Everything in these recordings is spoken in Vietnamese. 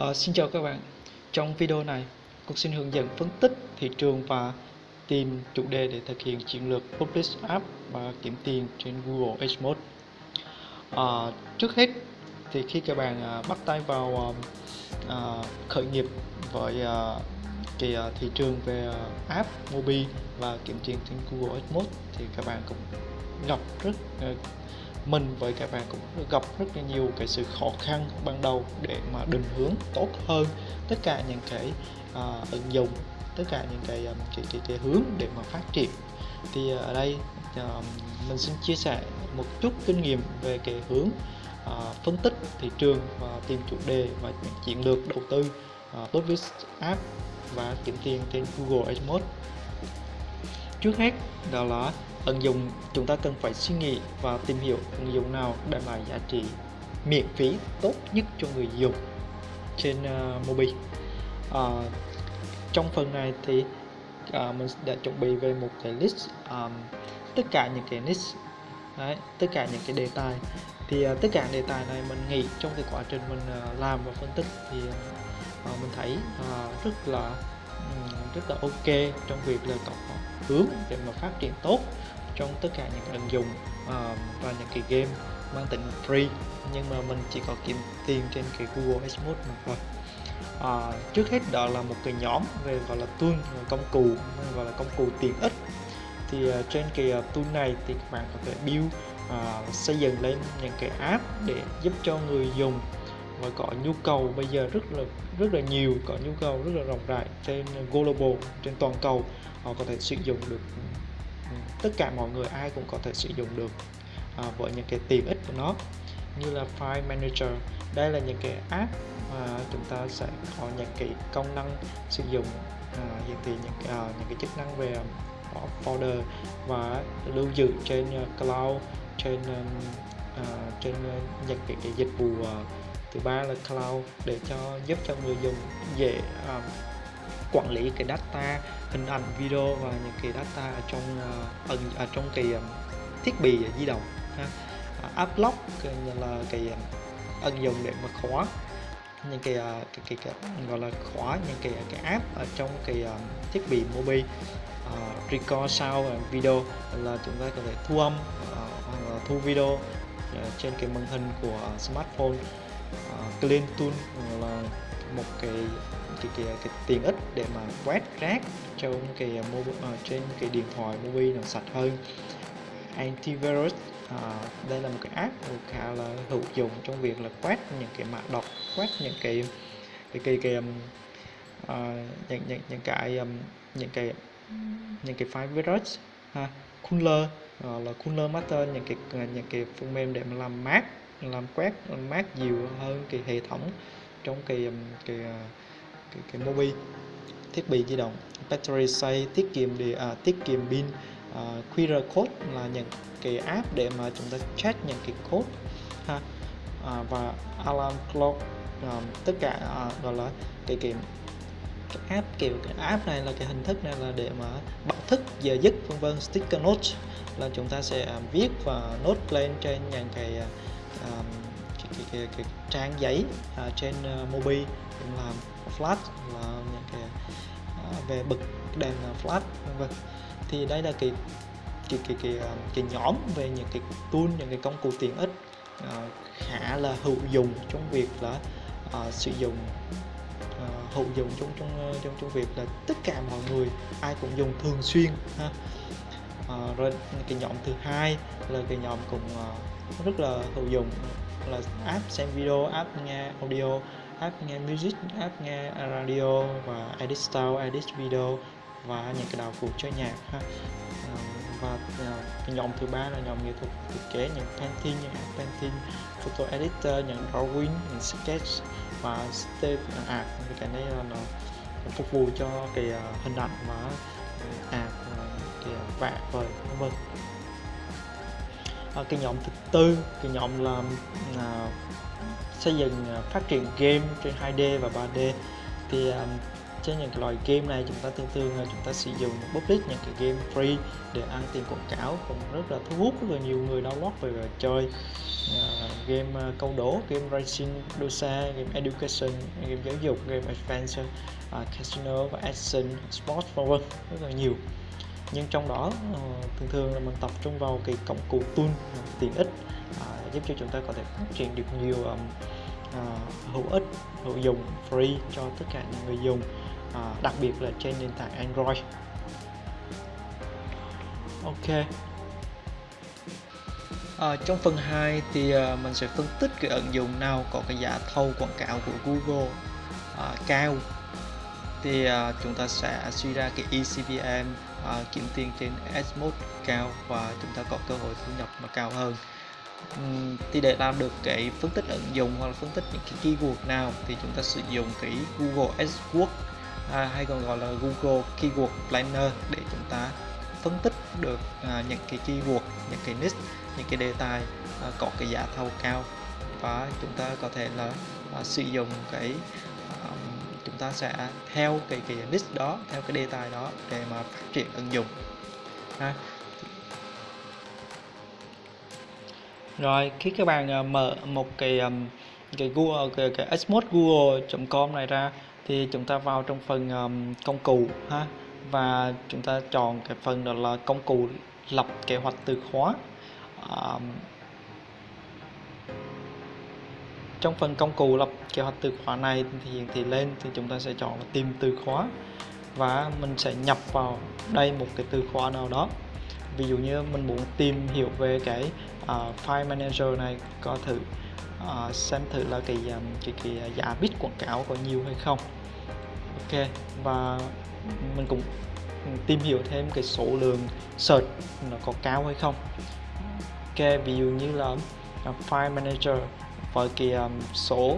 À, xin chào các bạn. Trong video này, Cục xin hướng dẫn phân tích thị trường và tìm chủ đề để thực hiện chiến lược Publish App và kiếm tiền trên Google AdMode À, ờ, Trước hết, thì khi các bạn à, bắt tay vào à, khởi nghiệp với à, cái à, thị trường về à, app mobile và kiếm tiền trên Google AdMode thì các bạn cũng gặp rất à, mình với các bạn cũng gặp rất là nhiều cái sự khó khăn ban đầu để mà định hướng tốt hơn tất cả những cái uh, ứng dụng tất cả những cái, um, cái cái cái hướng để mà phát triển. Thì ở đây uh, mình xin chia sẻ một chút kinh nghiệm về cái hướng uh, phân tích thị trường và tìm chủ đề và chiến lược đầu tư uh, tốt với app và kiếm tiền trên Google AdMode trước hết đó là ứng dụng chúng ta cần phải suy nghĩ và tìm hiểu ứng dụng nào đem lại giá trị miễn phí tốt nhất cho người dùng trên à, uh, Mobi. uh, à, trong phần này thì uh, mình đã chuẩn bị về một cái list um, tất cả những cái list Đấy, tất cả những cái đề tài thì uh, tất cả đề tài này mình nghĩ trong cái quá trình mình uh, làm và phân tích thì uh, mình thấy uh, rất là um, rất là ok trong việc là có hướng để mà phát triển tốt trong tất cả những ứng dụng uh, và những cái game mang tính free. Nhưng mà mình chỉ có kiếm tiền trên cái Google AdMode mà thôi. À, trước hết đó là một cái nhóm về gọi là tool công cụ gọi là công cụ tiện ích. Thì uh, trên cái uh, tool này thì các bạn có thể build uh, xây dựng lên những cái app để giúp cho người dùng và có nhu cầu bây giờ rất là rất là nhiều có nhu cầu rất là rộng rãi trên global trên toàn cầu. Họ có thể sử dụng được ừ, tất cả mọi người ai cũng có thể sử dụng được à, với những cái tiện ích của nó như là File Manager. Đây là những cái app mà chúng ta sẽ có những cái công năng sử dụng à, hiện thị những à, những cái chức năng về à, folder và lưu giữ trên à, cloud trên uh, trên những cái, cái dịch vụ uh, thứ ba là cloud để cho giúp cho người dùng dễ um, quản lý cái data hình ảnh video và những cái data ở trong uh, ở trong cái um, thiết bị di động ha. Uh, app lock là cái um, ứng dụng để mà khóa những cái, uh, cái, cái, cái gọi là khóa những cái cái app ở trong cái um, thiết bị mobile uh, record sound video là chúng ta có thể thu âm uh, thu video uh, trên cái màn hình của smartphone Ờ, uh, clean tool là một cái cái, cái, cái tiện ích để mà quét rác trong cái ờ, mobile, uh, ờ, trên cái điện thoại mobile nó sạch hơn. Antivirus à, đây là một cái app khá là hữu dụng trong việc là quét những cái mã độc quét những cái cái cái, cái um, uh, những những những cái um, những cái những cái file virus ha cooler uh, là cooler master những cái những cái phần mềm để mà làm mát làm quét mát nhiều hơn cái hệ thống trong cái um, kỳ à, cái cái, cái, thiết bị di động. Battery say tiết kiệm để à, tiết kiệm pin à, QR code là những cái app để mà chúng ta check những cái code ha. À, và alarm clock à, tất cả à, gọi là cái cái cái app kiểu cái app này là cái hình thức này là để mà báo thức giờ giấc vân vân. Sticker note là chúng ta sẽ à, viết và note lên trên những cái, à, um, cái, cái, cái, cái trang giấy uh, trên uh, Mobi cũng làm flash là những cái uh, về bực đèn à, flash vân vân. Thì đây là cái cái cái cái cái, cái nhóm về những cái tool những cái công cụ tiện ích uh, khá là hữu dụng trong việc là uh, sử dụng uh, hữu dụng trong trong ờ, trong trong việc là tất cả mọi người ai cũng dùng thường xuyên ha. Uh, rồi cái nhóm thứ hai là cái nhóm cũng uh, rất là hữu dụng. Là app xem video, app nghe audio, app nghe music, app nghe radio và edit style, edit video và những cái đạo cụ chơi nhạc ha. À, và à, cái nhóm thứ ba là nhóm nghệ thuật thiết kế những painting những painting, photo editor, những drawing, những sketch và step art. Thì cái này là nó phục vụ cho cái à, hình ảnh và art cái vẽ vời, vân vân à, cái nhóm thứ tư cái nhóm là uh, à, xây dựng uh, phát triển game trên 2D và 3D thì uh, trên những cái loại game này chúng ta thường thường là chúng ta sử dụng public những cái game free để ăn tiền quảng cáo cũng rất là thu hút rất là nhiều người download về chơi. Uh, game uh, câu đố game racing đua xe game education game giáo dục game adventure uh, casino và action sports vân vân rất là nhiều nhưng trong đó ờ, thường thường là mình tập trung vào cái công cụ tool tiện ích à, giúp cho chúng ta có thể phát triển được nhiều um, uh, hữu ích hữu dụng free cho tất cả những người dùng uh, đặc biệt là trên nền tảng Android. Ok. À, trong phần 2 thì uh, mình sẽ phân tích cái ứng dụng nào có cái giá thâu quảng cáo của Google uh, cao. Thì uh, chúng ta sẽ suy ra cái ECPM uh, kiếm tiền trên AdMode cao và chúng ta có cơ hội thu nhập mà cao hơn. Uhm, thì để làm được cái phân tích ứng dụng hoặc là phân tích những cái keyword nào thì chúng ta sử dụng cái Google AdWords à, hay còn gọi là Google Keyword Planner để chúng ta phân tích được à, những cái keyword, những cái niche, những cái đề tài à, có cái giá thầu cao. Và chúng ta có thể là à, sử dụng cái chúng ta sẽ theo cái cái niche đó, theo cái đề tài đó để mà phát triển ứng dụng. ha rồi khi các bạn à, mở một cái cái Google cái, cái xmode google.com này ra thì chúng ta vào trong phần um, công cụ ha và chúng ta chọn cái phần đó là công cụ lập kế hoạch từ khóa um, trong phần công cụ lập kế hoạch từ khóa này thì hiển thị lên thì chúng ta sẽ chọn là tìm từ khóa. Và mình sẽ nhập vào đây một cái từ khóa nào đó. Ví dụ như mình muốn tìm hiểu về cái uh, file manager này có thử uh, xem thử là cái um, cái, cái giá bit quảng cáo có nhiều hay không. Ok và mình cũng tìm hiểu thêm cái số lượng search nó có cao hay không. Ok ví dụ như là uh, file manager và cái um, số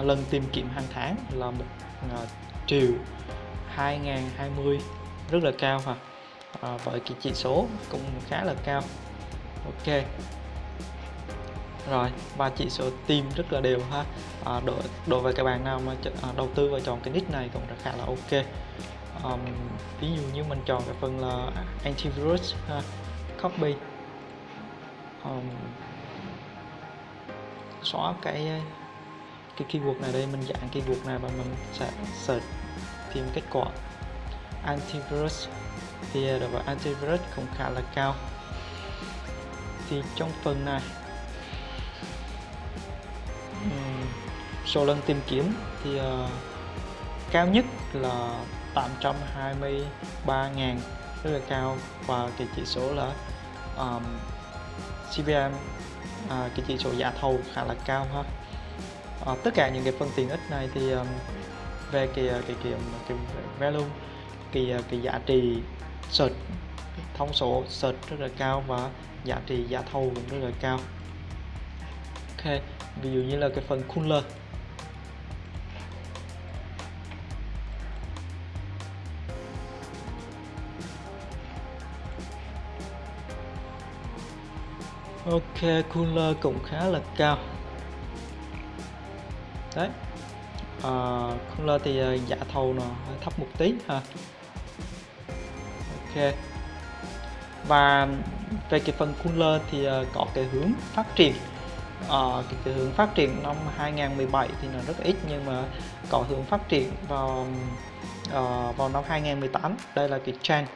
uh, lần tìm kiếm hàng tháng là một uh, triệu 2020 rất là cao ha à, với cái chỉ số cũng khá là cao. Ok. Rồi và chỉ số tìm rất là đều ha. À, đối, đối với các bạn nào mà à, đầu tư và chọn cái nick này cũng rất khá là ok. Um, ví dụ như mình chọn cái phần là antivirus ha, copy. Um, xóa cái cái keyword này đây mình dạng keyword này và mình sẽ search tìm kết quả. Antivirus thì à, đối với antivirus cũng khá là cao. Thì trong phần này số lần tìm kiếm thì uh, cao nhất là 823.000 rất là cao. Và cái chỉ số là um, CPM à, cái chỉ số giá thầu khá là cao ha. À, tất cả những cái phần tiện ích này thì um, về cái à, cái cái, um, cái value cái à, cái giá trị search thông số search rất là cao và giá trị giá thầu cũng rất là cao. Ok ví dụ như là cái phần cooler. Ok cooler cũng khá là cao. Đấy. À, cooler thì ờ, uh, giá thầu nó thấp một tí ha. Ok. Và về cái phần cooler thì ờ, có cái hướng phát triển. Uh, cái, cái hướng phát triển năm 2017 thì nó rất ít nhưng mà có hướng phát triển vào uh, vào năm 2018 đây là cái trend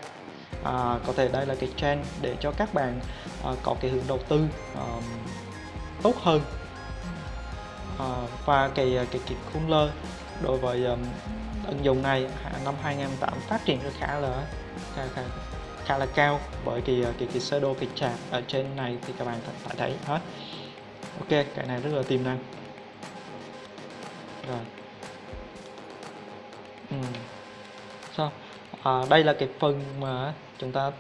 à, có thể đây là cái trend để cho các bạn à, có cái hướng đầu tư à, tốt hơn. À, và cái à, cái cái cooler đối với um, ứng dụng này năm 2008 phát triển rất khá là khá, khá, khá là cao bởi cái à, cái cái sơ đồ cái chart ở trên này thì các bạn phải thấy hết. Ok cái này rất là tiềm năng. Rồi. Ừ. xong à, đây là cái phần mà chúng ta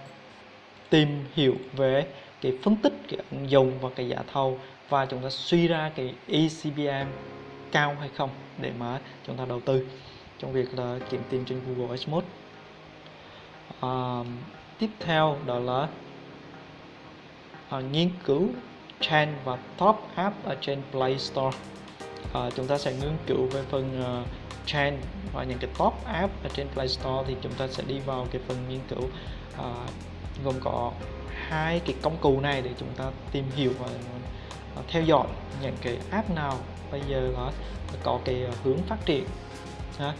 tìm hiểu về cái phân tích cái ứng dụng và cái giá thầu và chúng ta suy ra cái ECPM cao hay không để mà chúng ta đầu tư trong việc là kiếm tìm trên Google AdWords à, tiếp theo đó là à, nghiên cứu trend và top app ở trên Play Store. À, chúng ta sẽ nghiên cứu về phần uh, trend và những cái top app ở trên Play Store thì chúng ta sẽ đi vào cái phần nghiên cứu uh, gồm có hai cái công cụ này để chúng ta tìm hiểu và à, theo dõi những cái app nào bây giờ là có cái hướng phát triển ha.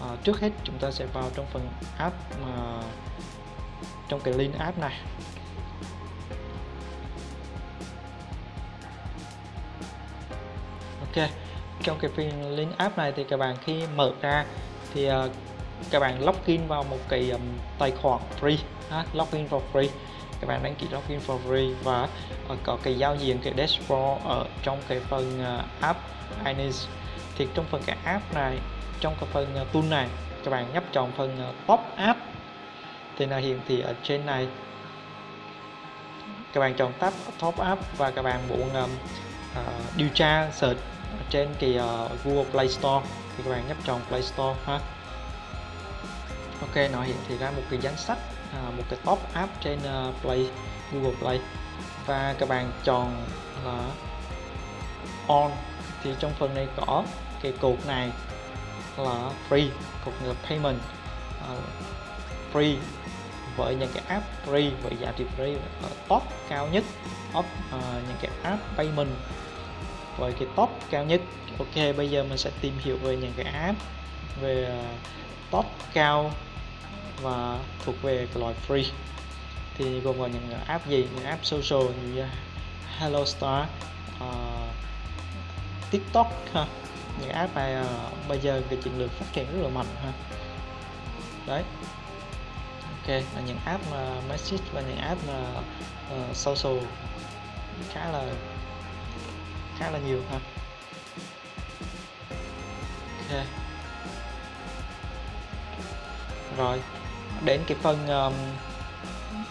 À, trước hết chúng ta sẽ vào trong phần app mà trong cái link app này ok trong cái phiên link app này thì các bạn khi mở ra thì uh, các bạn login vào một cái um, tài khoản free ha, login for free. Các bạn đăng ký login for free và uh, có cái giao diện cái dashboard ở trong cái phần uh, app Ines thì trong phần cái app này trong cái phần uh, tool này các bạn nhấp chọn phần uh, top app thì là hiện thị ở trên này. Các bạn chọn tab top app và các bạn muốn um, uh, điều tra search trên cái ờ, uh, Google Play Store thì các bạn nhấp chọn Play Store ha. Ok nó hiện thị ra một cái danh sách uh, một cái top app trên uh, Play Google Play. Và các bạn chọn là on thì trong phần này có cái cột này là free cột là payment. Uh, free với những cái app free với giá trị free ở top cao nhất top uh, những cái app payment với cái top cao nhất. Ok bây giờ mình sẽ tìm hiểu về những cái app về ờ, top cao và thuộc về cái loại free. Thì gồm có những app gì? Những app social như ờ, Hello Star uh, TikTok ha. Những app này uh, bây giờ cái chiến lược phát triển rất là mạnh ha. Đấy. Ok là những app mà message và những app mà uh, social khá là khá là nhiều ha ok. Rồi đến cái phần um,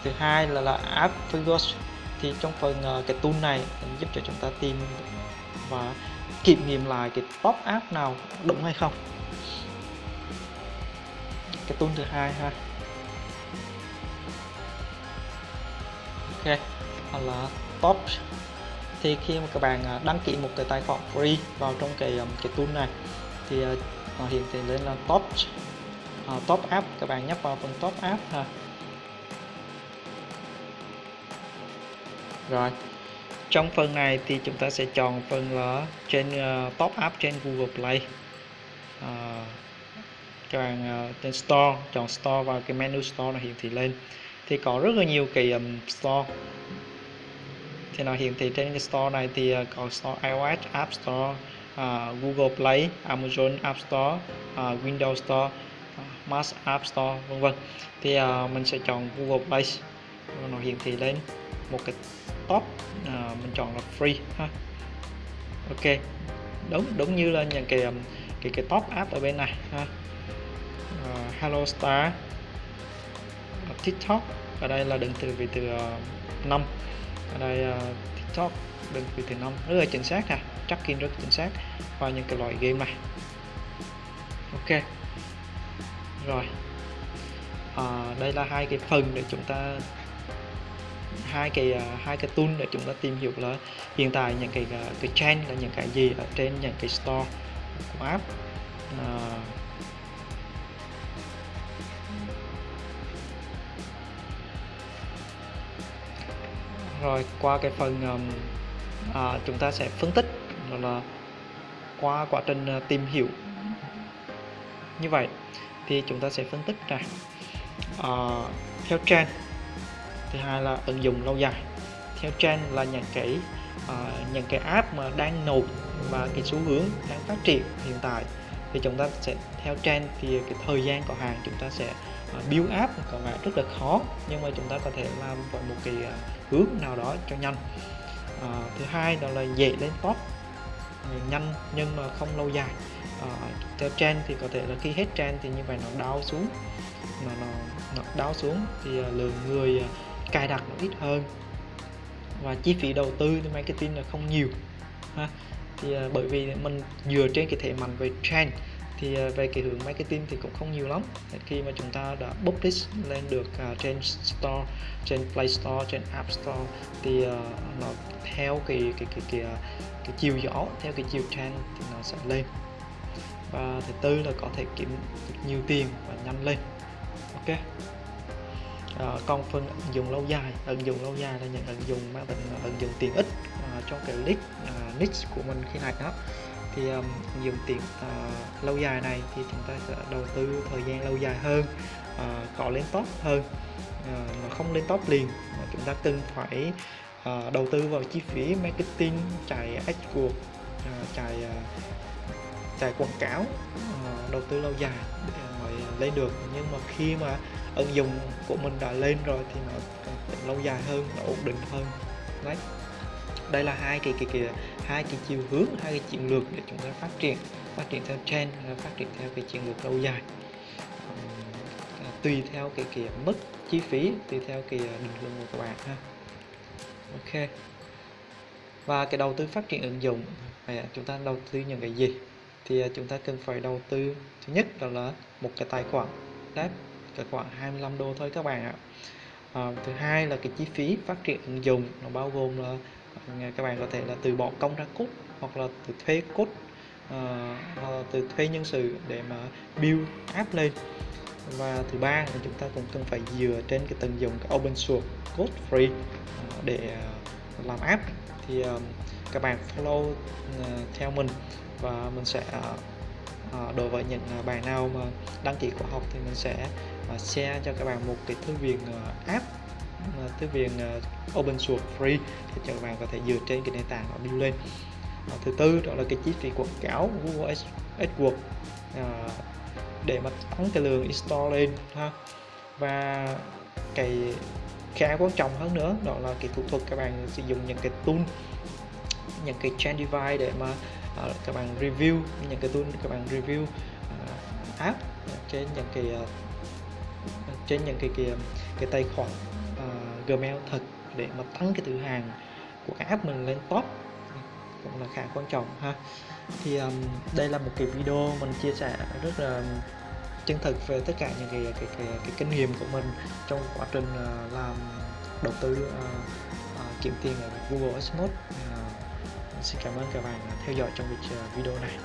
thứ hai là là app Figures thì trong phần uh, cái tool này giúp cho chúng ta tìm và kiểm nghiệm lại cái top app nào đúng hay không. Cái tool thứ hai ha. Ok là top thì khi mà các bạn à, đăng ký một cái tài khoản free vào trong cái um, cái tool này thì à, nó hiện thị lên là top uh, top app. Các bạn nhấp vào phần top app ha. Rồi trong phần này thì chúng ta sẽ chọn phần là trên uh, top app trên Google Play. Uh, các bạn uh, trên store chọn store vào cái menu store nó hiển thị lên. Thì có rất là nhiều cái um, store thì nó hiển thị trên cái store này thì à, có store iOS App Store uh, Google Play Amazon App Store uh, Windows Store uh, Mac App Store vân vân. Thì uh, mình sẽ chọn Google Play. Nó hiển thị lên một cái top uh, mình chọn là free ha. Ok. Đúng đúng như là những cái um, cái cái top app ở bên này ha. Uh, Hello Star TikTok. Ở đây là đứng từ vị từ uh, 5 ở đây uh, TikTok đựng vị từ năm rất là chính xác nè tracking rất chính xác vào những cái loại game này. Ok. Rồi. À, đây là hai cái phần để chúng ta hai cái uh, hai cái tool để chúng ta tìm hiểu là hiện tại những cái uh, cái trend là những cái gì ở trên những cái store của app. Uh, rồi qua cái phần um, à, chúng ta sẽ phân tích đó là qua quá trình uh, tìm hiểu. Như vậy thì chúng ta sẽ phân tích ra uh, theo trend. Thứ hai là ứng dụng lâu dài. Theo trend là những cái uh, những cái app mà đang nổi và cái xu hướng đang phát triển hiện tại. Thì chúng ta sẽ theo trend thì cái thời gian của hàng chúng ta sẽ À, build app có vẻ rất là khó nhưng mà chúng ta có thể làm với một cái à, hướng nào đó cho nhanh. À, thứ hai đó là dễ lên top à, nhanh nhưng mà không lâu dài. À, theo trend thì có thể là khi hết trend thì như vậy nó đau xuống. Nó nó, nó đau xuống thì lượng người cài đặt nó ít hơn. Và chi phí đầu tư thì marketing là không nhiều ha. Thì bởi vì mình dựa trên cái thể mạnh về trend thì ờ, về cái hướng marketing thì cũng không nhiều lắm. Khi mà chúng ta đã publish lên được uh, trên store trên play store trên app store thì uh, nó theo cái cái cái cái, cái, cái chiều gió theo cái chiều trend thì nó sẽ lên. Và thứ tư là có thể kiếm được nhiều tiền và nhanh lên. Ok? À, còn phần ứng dụng lâu dài. Ứng dụng lâu dài là những ứng dụng mang tính ứng dụng tiện ích à, cho cái list à, niche của mình khi này đó thì um, dùng tiền uh, lâu dài này thì chúng ta sẽ đầu tư thời gian lâu dài hơn uh, có lên top hơn ờ, uh, nó không lên top liền. Mà chúng ta cần phải uh, đầu tư vào chi phí marketing chạy AdWords uh, chạy uh, chạy quảng cáo uh, đầu tư lâu dài để mới lên được. Nhưng mà khi mà ứng dụng của mình đã lên rồi thì nó lâu dài hơn nó ổn định hơn. Đấy. Đây là hai cái cái cái hai cái chiều hướng hai cái chiến lược để chúng ta phát triển phát triển theo trend là phát triển theo cái chiến lược lâu dài. À, tùy theo cái cái mức chi phí tùy theo cái à, định hướng của các bạn ha. Ok. Và cái đầu tư phát triển ứng dụng này à, chúng ta đầu tư những cái gì? Thì à, chúng ta cần phải đầu tư thứ nhất đó là một cái tài khoản đáp cái khoảng 25 đô thôi các bạn ạ. À, thứ hai là cái chi phí phát triển ứng dụng nó bao gồm là các bạn có thể là từ bỏ công ra cốt hoặc là từ thuê cốt uh, từ thuê nhân sự để mà build app lên. Và thứ ba là chúng ta cũng cần phải dựa trên cái tận dụng cái open source code free uh, để uh, làm app. Thì uh, các bạn follow uh, theo mình và mình sẽ uh, đối với những bạn nào mà đăng ký khóa học thì mình sẽ uh, share cho các bạn một cái thư viện uh, app. Ờ, tới việc uh, ờ, open source free để cho các bạn có thể dựa trên cái nền tảng đó build lên. Uh, thứ tư đó là cái chi phí quảng cáo Google AdWords uh, để mà tăng cái lượng install lên ha. Và cái khá quan trọng hơn nữa đó là cái thủ thuật các bạn sử dụng những cái tool những cái Trendify để mà uh, các bạn review những cái tool các bạn review uh, app trên những cái uh, trên những cái cái, cái tài khoản. Gmail thật để mà tăng cái từ hàng của cái app mình lên top. Cũng là khá quan trọng ha. Thì um, đây là một cái video mình chia sẻ rất là chân thực về tất cả những cái cái cái, cái kinh nghiệm của mình trong quá trình uh, làm đầu tư uh, uh, kiếm tiền ở Google AdSense uh, xin cảm ơn các bạn theo dõi trong video này.